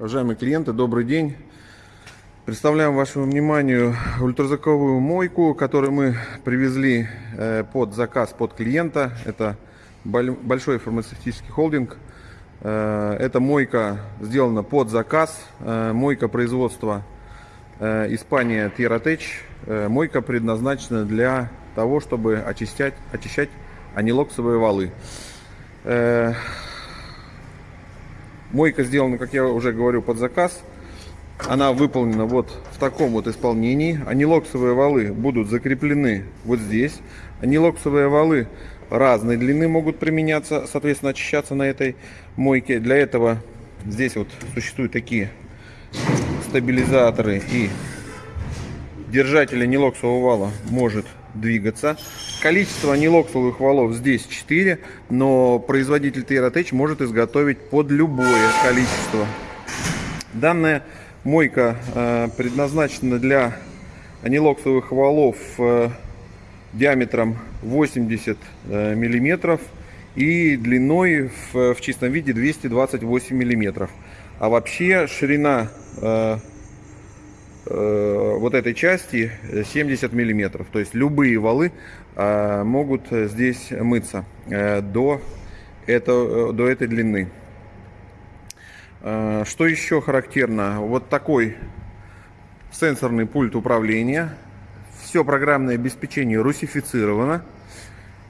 Уважаемые клиенты, добрый день. Представляем вашему вниманию ультразвуковую мойку, которую мы привезли э, под заказ под клиента. Это боль- большой фармацевтический холдинг. Э, Эта мойка сделана под заказ. Э, Мойка производства Испания. Э, Мойка предназначена для того, чтобы очищать, очищать анилоксовые валы. Мойка сделана, как я уже говорю, под заказ. Она выполнена вот в таком вот исполнении. Анилоксовые валы будут закреплены вот здесь. Анилоксовые валы разной длины могут применяться, соответственно, очищаться на этой мойке. Для этого здесь вот существуют такие стабилизаторы и держатель анилоксового вала может двигаться. Количество анилоксовых валов здесь 4, но производитель Tierratech может изготовить под любое количество. Данная мойка э, предназначена для анилоксовых валов э, диаметром 80 э, миллиметров и длиной в, в чистом виде 228 миллиметров. А вообще ширина э, вот этой части 70 миллиметров. То есть любые валы э, могут здесь мыться э, до, это, до этой длины. Э, Что еще характерно? Вот такой сенсорный пульт управления. Все программное обеспечение русифицировано.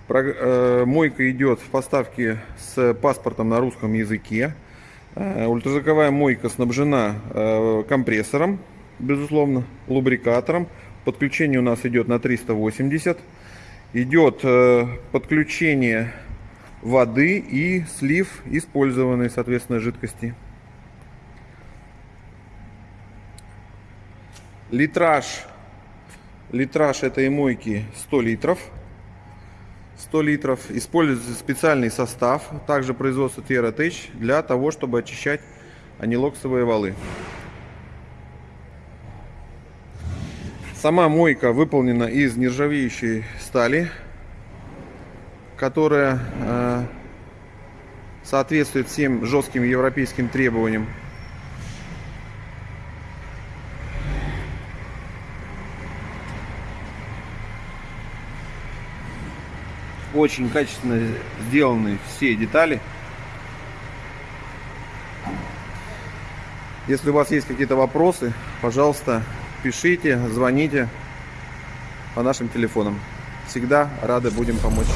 Э, Мойка идет в поставке с паспортом на русском языке. Э, Ультразвуковая мойка снабжена э, компрессором, безусловно, лубрикатором. Подключение у нас идет на 380. Идет э, подключение воды и слив использованной, соответственно, жидкости. Литраж, литраж этой мойки 100 литров. 100 литров. Используется специальный состав, также производство Tierratech, для того, чтобы очищать анилоксовые валы. Сама мойка выполнена из нержавеющей стали, которая э, соответствует всем жестким европейским требованиям. Очень качественно сделаны все детали. Если у вас есть какие-то вопросы, пожалуйста, пишите, звоните по нашим телефонам. Всегда рады будем помочь.